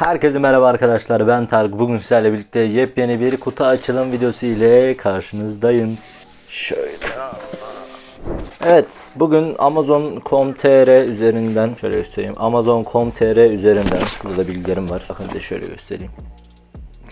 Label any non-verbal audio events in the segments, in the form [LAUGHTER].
Herkese merhaba arkadaşlar ben Tarık. Bugün sizlerle birlikte yepyeni bir kutu açılım videosu ile karşınızdayım. Şöyle. Evet bugün Amazon.com.tr üzerinden şöyle göstereyim. Amazon.com.tr üzerinden şurada da bilgilerim var. Bakın size şöyle göstereyim.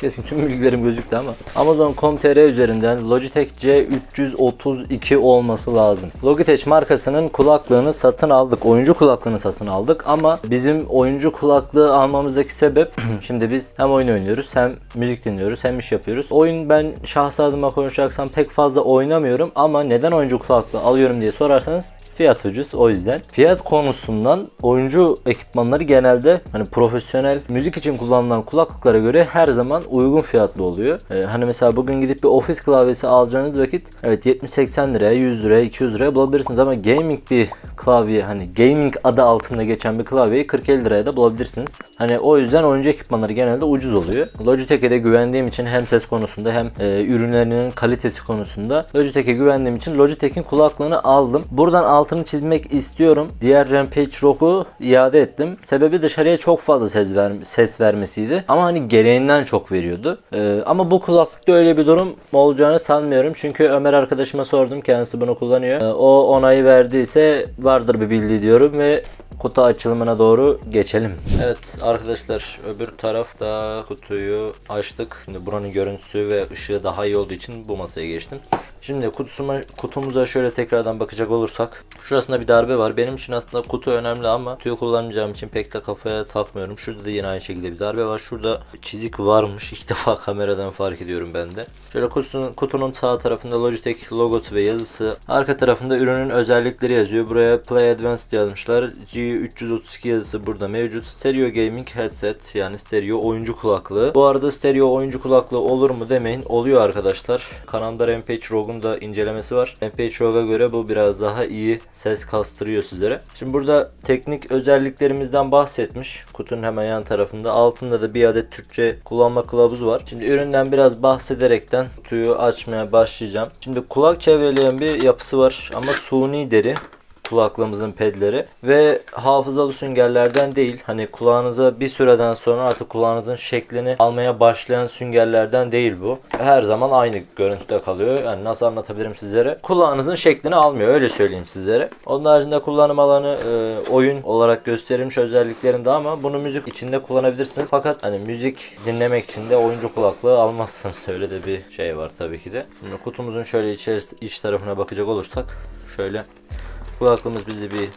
Kesin tüm bilgilerim gözüktü ama Amazon.com.tr üzerinden Logitech C332 olması lazım. Logitech markasının kulaklığını satın aldık. Oyuncu kulaklığını satın aldık ama bizim oyuncu kulaklığı almamızdaki sebep [CLEARS THROAT] şimdi biz hem oyun oynuyoruz hem müzik dinliyoruz hem iş yapıyoruz. Oyun ben şahsi adıma konuşacaksam pek fazla oynamıyorum ama neden oyuncu kulaklığı alıyorum diye sorarsanız Fiyat ucuz o yüzden. Fiyat konusundan oyuncu ekipmanları genelde hani profesyonel müzik için kullanılan kulaklıklara göre her zaman uygun fiyatlı oluyor. Ee, hani mesela bugün gidip bir ofis klavyesi alacağınız vakit evet 70-80 liraya 100 liraya 200 liraya bulabilirsiniz ama gaming bir klavye hani gaming adı altında geçen bir klavyeyi 40-50 liraya da bulabilirsiniz. Hani o yüzden oyuncu ekipmanları genelde ucuz oluyor. Logitech'e de güvendiğim için hem ses konusunda hem e, ürünlerinin kalitesi konusunda Logitech'e güvendiğim için Logitech'in kulaklığını aldım. Buradan altını çizmek istiyorum. Diğer Rampage Rock'u iade ettim. Sebebi dışarıya çok fazla ses, ver ses vermesiydi. Ama hani gereğinden çok veriyordu. Ee, ama bu kulaklıkta öyle bir durum olacağını sanmıyorum. Çünkü Ömer arkadaşıma sordum. Kendisi bunu kullanıyor. Ee, o onayı verdiyse vardır bir bildiği diyorum ve kutu açılımına doğru geçelim. Evet arkadaşlar öbür tarafta kutuyu açtık. Şimdi buranın görüntüsü ve ışığı daha iyi olduğu için bu masaya geçtim. Şimdi kutusuma, kutumuza şöyle tekrardan bakacak olursak. Şurasında bir darbe var. Benim için aslında kutu önemli ama kutuyu kullanmayacağım için pek de kafaya takmıyorum. Şurada da yine aynı şekilde bir darbe var. Şurada çizik varmış. İlk [LAUGHS] defa kameradan fark ediyorum ben de. Şöyle kutunun, kutunun sağ tarafında Logitech logosu ve yazısı. Arka tarafında ürünün özellikleri yazıyor. Buraya Play Advanced yazmışlar. G332 yazısı burada mevcut. Stereo Gaming Headset yani stereo oyuncu kulaklığı. Bu arada stereo oyuncu kulaklığı olur mu demeyin. Oluyor arkadaşlar. Kanalda Rampage Rogue'un da incelemesi var. Rampage Rogue'a göre bu biraz daha iyi ses kastırıyor sizlere. Şimdi burada teknik özelliklerimizden bahsetmiş. Kutunun hemen yan tarafında. Altında da bir adet Türkçe kullanma kılavuzu var. Şimdi üründen biraz bahsederekten kutuyu açmaya başlayacağım. Şimdi kulak çevreleyen bir yapısı var ama suni deri kulaklığımızın pedleri ve hafızalı süngerlerden değil hani kulağınıza bir süreden sonra artık kulağınızın şeklini almaya başlayan süngerlerden değil bu. Her zaman aynı görüntüde kalıyor. Yani nasıl anlatabilirim sizlere? Kulağınızın şeklini almıyor öyle söyleyeyim sizlere. Onun haricinde kullanım alanı e, oyun olarak gösterilmiş özelliklerinde ama bunu müzik içinde kullanabilirsiniz. Fakat hani müzik dinlemek için de oyuncu kulaklığı almazsınız. [LAUGHS] Öyle de bir şey var tabii ki de. Şimdi kutumuzun şöyle içerisi, iç tarafına bakacak olursak şöyle Kulaklığımız bizi bir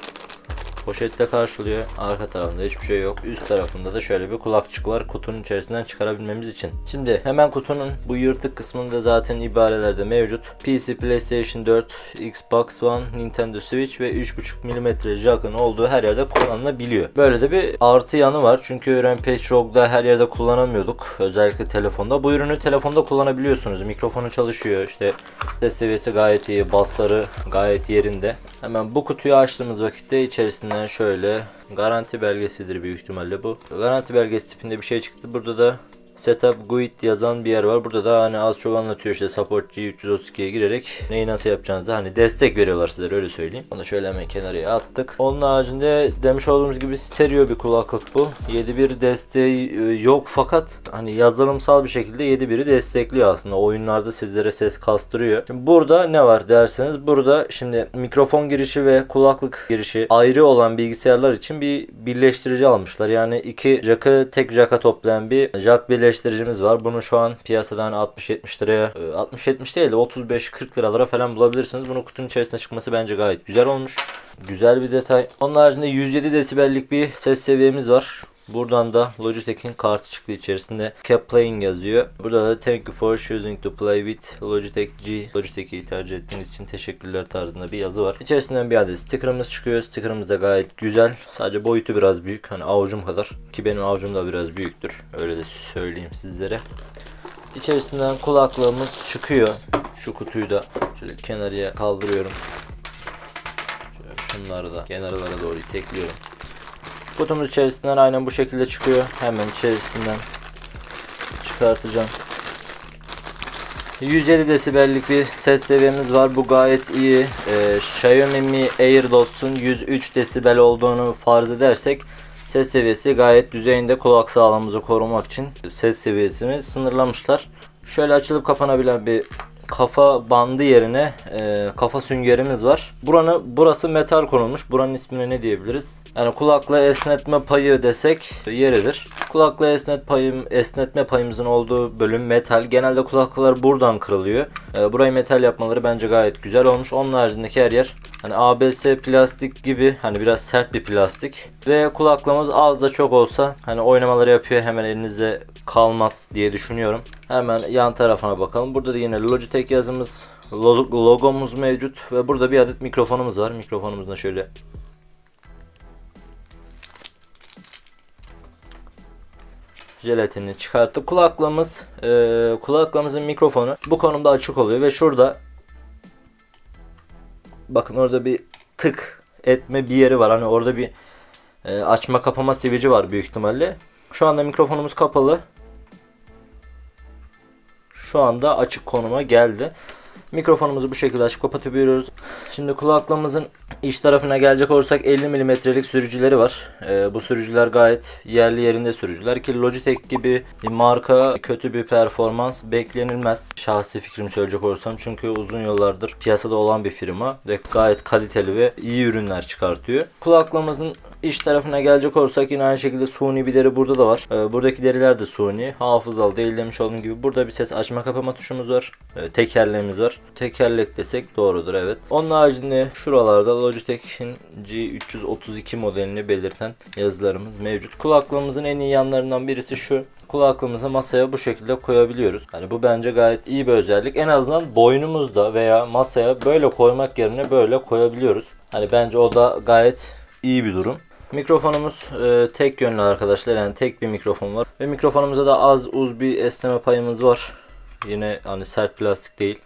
poşette karşılıyor. Arka tarafında hiçbir şey yok. Üst tarafında da şöyle bir kulakçık var kutunun içerisinden çıkarabilmemiz için. Şimdi hemen kutunun bu yırtık kısmında zaten ibarelerde mevcut. PC, PlayStation 4, Xbox One, Nintendo Switch ve 3.5 mm jack'ın olduğu her yerde kullanılabiliyor. Böyle de bir artı yanı var. Çünkü Rampage Rogue'da her yerde kullanamıyorduk. Özellikle telefonda. Bu ürünü telefonda kullanabiliyorsunuz. Mikrofonu çalışıyor. İşte ses seviyesi gayet iyi. Bassları gayet yerinde. Hemen bu kutuyu açtığımız vakitte içerisinden şöyle garanti belgesidir büyük ihtimalle bu. Garanti belgesi tipinde bir şey çıktı. Burada da Setup Guide yazan bir yer var. Burada da hani az çok anlatıyor işte Support G332'ye girerek neyi nasıl yapacağınızı hani destek veriyorlar size öyle söyleyeyim. Onu şöyle hemen kenarıya attık. Onun haricinde demiş olduğumuz gibi stereo bir kulaklık bu. 7.1 desteği e, yok fakat hani yazılımsal bir şekilde 7.1'i destekliyor aslında. Oyunlarda sizlere ses kastırıyor. Şimdi burada ne var derseniz burada şimdi mikrofon girişi ve kulaklık girişi ayrı olan bilgisayarlar için bir birleştirici almışlar. Yani iki jack'ı tek jack'a toplayan bir jack birleştiricimiz var. Bunu şu an piyasadan 60-70 liraya 60-70 değil de 35-40 liralara falan bulabilirsiniz. Bunu kutunun içerisine çıkması bence gayet güzel olmuş. Güzel bir detay. Onun haricinde 107 desibellik bir ses seviyemiz var. Buradan da Logitech'in kartı çıktı içerisinde Kept Playing yazıyor. Burada da Thank you for choosing to play with Logitech G. Logitech'i tercih ettiğiniz için teşekkürler tarzında bir yazı var. İçerisinden bir adet sticker'ımız çıkıyor. Sticker'ımız da gayet güzel. Sadece boyutu biraz büyük. Hani avucum kadar. Ki benim avucum da biraz büyüktür. Öyle de söyleyeyim sizlere. İçerisinden kulaklığımız çıkıyor. Şu kutuyu da şöyle kenarıya kaldırıyorum. Şöyle şunları da kenarlara doğru itekliyorum. Kutumuz içerisinden aynen bu şekilde çıkıyor. Hemen içerisinden çıkartacağım. 107 desibellik bir ses seviyemiz var. Bu gayet iyi. Ee, Xiaomi Mi AirDots'un 103 desibel olduğunu farz edersek Ses seviyesi gayet düzeyinde kulak sağlığımızı korumak için ses seviyesini sınırlamışlar. Şöyle açılıp kapanabilen bir kafa bandı yerine e, kafa süngerimiz var. Buranı burası metal konulmuş. Buranın ismine ne diyebiliriz? Yani kulakla esnetme payı desek yeridir. Kulakla esnet payım esnetme payımızın olduğu bölüm metal. Genelde kulaklıklar buradan kırılıyor. E, burayı metal yapmaları bence gayet güzel olmuş. Onun haricindeki her yer hani ABS plastik gibi hani biraz sert bir plastik ve kulaklığımız az da çok olsa hani oynamaları yapıyor hemen elinizde kalmaz diye düşünüyorum. Hemen yan tarafına bakalım. Burada da yine Logitech yazımız, lo- logomuz mevcut ve burada bir adet mikrofonumuz var. Mikrofonumuzda şöyle jelatinini çıkarttık. Kulaklığımız, e, kulaklığımızın mikrofonu bu konumda açık oluyor ve şurada bakın orada bir tık etme bir yeri var. Hani orada bir e, açma kapama sivici var büyük ihtimalle. Şu anda mikrofonumuz kapalı. Şu anda açık konuma geldi. Mikrofonumuzu bu şekilde açıp kapatabiliyoruz. Şimdi kulaklığımızın iç tarafına gelecek olursak 50 mm'lik sürücüleri var. Ee, bu sürücüler gayet yerli yerinde sürücüler ki Logitech gibi bir marka kötü bir performans beklenilmez. Şahsi fikrimi söyleyecek olursam çünkü uzun yıllardır piyasada olan bir firma ve gayet kaliteli ve iyi ürünler çıkartıyor. Kulaklığımızın iç tarafına gelecek olursak yine aynı şekilde suni bir deri burada da var. Ee, buradaki deriler de suni. Hafızalı değil demiş olduğum gibi. Burada bir ses açma kapama tuşumuz var. Ee, tekerleğimiz var. Tekerlek desek doğrudur evet. Onun haricinde şuralarda Logitech'in G332 modelini belirten yazılarımız mevcut. Kulaklığımızın en iyi yanlarından birisi şu. Kulaklığımızı masaya bu şekilde koyabiliyoruz. Hani bu bence gayet iyi bir özellik. En azından boynumuzda veya masaya böyle koymak yerine böyle koyabiliyoruz. Hani bence o da gayet iyi bir durum. Mikrofonumuz e, tek yönlü arkadaşlar yani tek bir mikrofon var ve mikrofonumuzda da az uz bir esneme payımız var. Yine hani sert plastik değil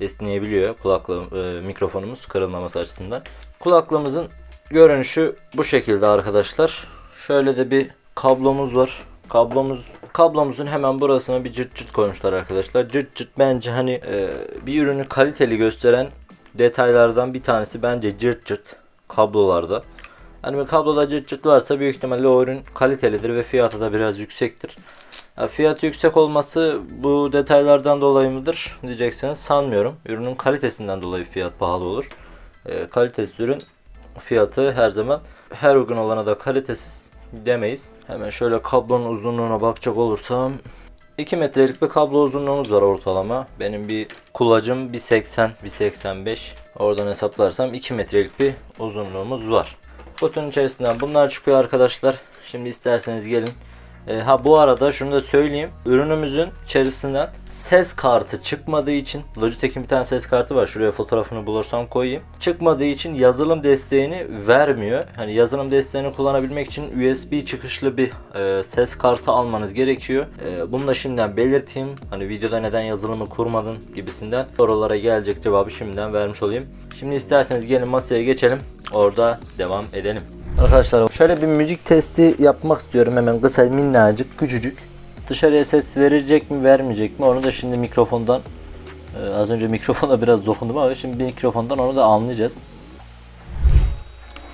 esneyebiliyor kulaklığı e, mikrofonumuz kırılmaması açısından. Kulaklığımızın görünüşü bu şekilde arkadaşlar. Şöyle de bir kablomuz var. Kablomuz kablomuzun hemen burasına bir cırt cırt koymuşlar arkadaşlar. Cırt cırt bence hani e, bir ürünü kaliteli gösteren detaylardan bir tanesi bence cırt cırt kablolarda. Hani bir kabloda cırt cırt varsa büyük ihtimalle o ürün kalitelidir ve fiyatı da biraz yüksektir. Ya fiyatı yüksek olması bu detaylardan dolayı mıdır diyecekseniz sanmıyorum. Ürünün kalitesinden dolayı fiyat pahalı olur. E, kalitesiz ürün fiyatı her zaman her uygun olana da kalitesiz demeyiz. Hemen şöyle kablonun uzunluğuna bakacak olursam 2 metrelik bir kablo uzunluğumuz var ortalama. Benim bir kulacım 1.80, 1.85. Oradan hesaplarsam 2 metrelik bir uzunluğumuz var. Kutunun içerisinden bunlar çıkıyor arkadaşlar. Şimdi isterseniz gelin. E, ha bu arada şunu da söyleyeyim. Ürünümüzün içerisinden ses kartı çıkmadığı için Logitech'in bir tane ses kartı var. Şuraya fotoğrafını bulursam koyayım. Çıkmadığı için yazılım desteğini vermiyor. Hani yazılım desteğini kullanabilmek için USB çıkışlı bir e, ses kartı almanız gerekiyor. E, bunu da şimdiden belirteyim. Hani videoda neden yazılımı kurmadın gibisinden sorulara gelecek cevabı şimdiden vermiş olayım. Şimdi isterseniz gelin masaya geçelim. Orada devam edelim. Arkadaşlar şöyle bir müzik testi yapmak istiyorum hemen kısa minnacık küçücük. Dışarıya ses verecek mi vermeyecek mi onu da şimdi mikrofondan e, az önce mikrofona biraz dokundum ama şimdi mikrofondan onu da anlayacağız.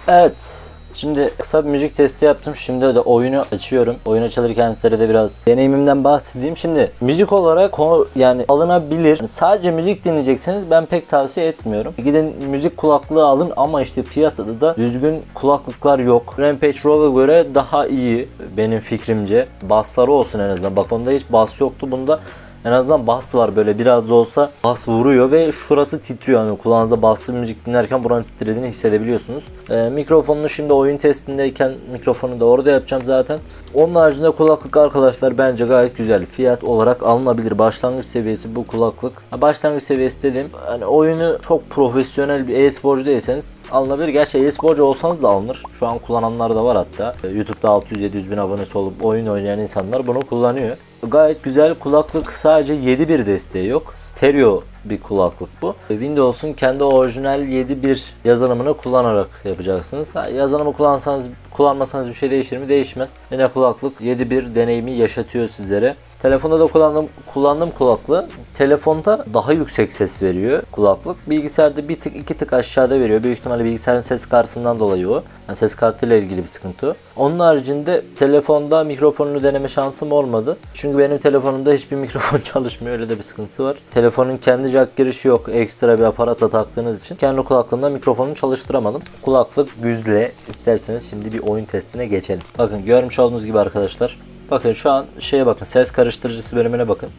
Evet. Şimdi kısa bir müzik testi yaptım. Şimdi de oyunu açıyorum. Oyun açılırken size de biraz deneyimimden bahsedeyim. Şimdi müzik olarak ko- yani alınabilir. Sadece müzik dinleyecekseniz ben pek tavsiye etmiyorum. Gidin müzik kulaklığı alın ama işte piyasada da düzgün kulaklıklar yok. Rampage Rogue'a göre daha iyi benim fikrimce. Bassları olsun en azından. Bak onda hiç bas yoktu. Bunda en azından bas var böyle biraz da olsa bas vuruyor ve şurası titriyor. Yani kulağınıza baslı müzik dinlerken buranın titrediğini hissedebiliyorsunuz. Ee, mikrofonunu şimdi oyun testindeyken mikrofonu da orada yapacağım zaten. Onun haricinde kulaklık arkadaşlar bence gayet güzel. Fiyat olarak alınabilir. Başlangıç seviyesi bu kulaklık. Başlangıç seviyesi dediğim hani oyunu çok profesyonel bir e-sporcu değilseniz alınabilir. Gerçi e-sporcu olsanız da alınır. Şu an kullananlar da var hatta. Ee, YouTube'da 600-700 bin abonesi olup oyun oynayan insanlar bunu kullanıyor. Gayet güzel kulaklık sadece 7.1 desteği yok. Stereo bir kulaklık bu. Windows'un kendi orijinal 7.1 yazılımını kullanarak yapacaksınız. Yazılımı kullansanız kullanmasanız bir şey değişir mi? Değişmez. Yine kulaklık 7.1 deneyimi yaşatıyor sizlere. Telefonda da kullandığım, kullandığım kulaklığı telefonda daha yüksek ses veriyor kulaklık. Bilgisayarda bir tık iki tık aşağıda veriyor. Büyük ihtimalle bilgisayarın ses kartından dolayı o. Yani ses kartıyla ilgili bir sıkıntı. Onun haricinde telefonda mikrofonunu deneme şansım olmadı. Çünkü benim telefonumda hiçbir [LAUGHS] mikrofon çalışmıyor. Öyle de bir sıkıntısı var. Telefonun kendi jack girişi yok. Ekstra bir aparatla taktığınız için kendi kulaklığımda mikrofonunu çalıştıramadım. Kulaklık güzle. İsterseniz şimdi bir oyun testine geçelim. Bakın görmüş olduğunuz gibi arkadaşlar. Bakın şu an şeye bakın ses karıştırıcısı bölümüne bakın.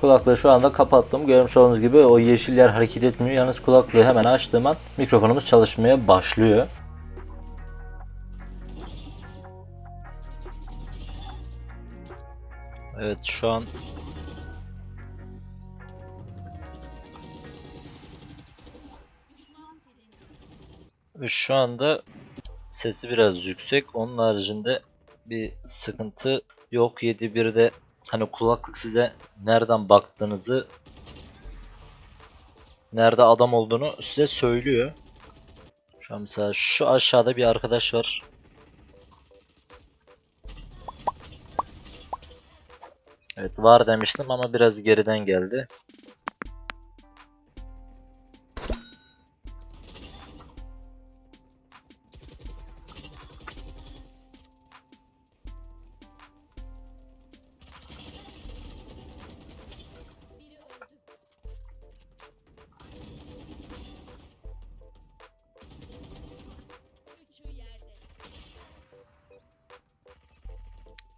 Kulaklığı şu anda kapattım. Görmüş olduğunuz gibi o yeşil yer hareket etmiyor. Yalnız kulaklığı hemen açtığım an mikrofonumuz çalışmaya başlıyor. Evet şu an şu anda sesi biraz yüksek. Onun haricinde bir sıkıntı yok. 7.1'de hani kulaklık size nereden baktığınızı nerede adam olduğunu size söylüyor. Şu an mesela şu aşağıda bir arkadaş var. Evet var demiştim ama biraz geriden geldi.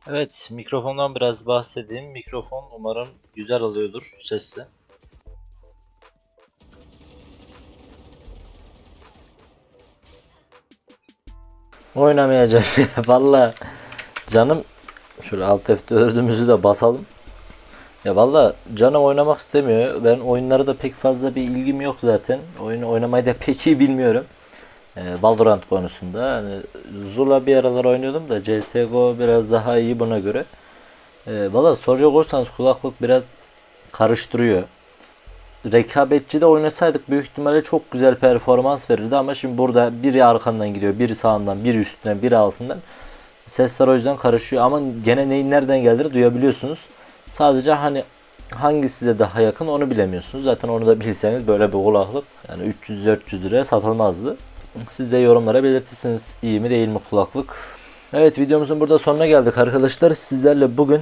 Evet, mikrofondan biraz bahsedeyim. Mikrofon umarım güzel alıyordur sesi. Oynamayacağım. [LAUGHS] Valla canım şöyle alt F4'ümüzü de basalım. Ya valla canım oynamak istemiyor. Ben oyunlara da pek fazla bir ilgim yok zaten. Oyunu oynamayı da pek iyi bilmiyorum. Ee, Valorant konusunda. Hani Zula bir aralar oynuyordum da CSGO biraz daha iyi buna göre. Ee, Valla soracak olursanız kulaklık biraz karıştırıyor. Rekabetçi de oynasaydık büyük ihtimalle çok güzel performans verirdi ama şimdi burada biri arkandan gidiyor, biri sağından, biri üstünden, biri altından. Sesler o yüzden karışıyor ama gene neyin nereden geldiğini duyabiliyorsunuz. Sadece hani hangi size daha yakın onu bilemiyorsunuz. Zaten onu da bilseniz böyle bir kulaklık yani 300-400 liraya satılmazdı. Siz de yorumlara belirtirsiniz iyi mi değil mi kulaklık. Evet videomuzun burada sonuna geldik arkadaşlar. Sizlerle bugün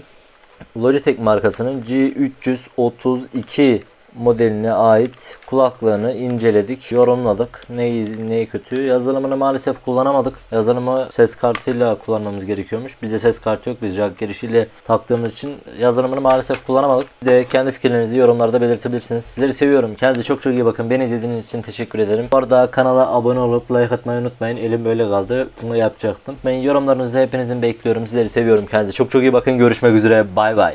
Logitech markasının G332 modeline ait kulaklığını inceledik, yorumladık. Neyi, neyi kötü? Yazılımını maalesef kullanamadık. Yazılımı ses kartıyla kullanmamız gerekiyormuş. Bize ses kartı yok. Biz jack girişiyle taktığımız için yazılımını maalesef kullanamadık. Siz de kendi fikirlerinizi yorumlarda belirtebilirsiniz. Sizleri seviyorum. Kendinize çok çok iyi bakın. Beni izlediğiniz için teşekkür ederim. Bu arada kanala abone olup like atmayı unutmayın. Elim böyle kaldı. Bunu yapacaktım. Ben yorumlarınızı hepinizin bekliyorum. Sizleri seviyorum. Kendinize çok çok iyi bakın. Görüşmek üzere. Bay bay.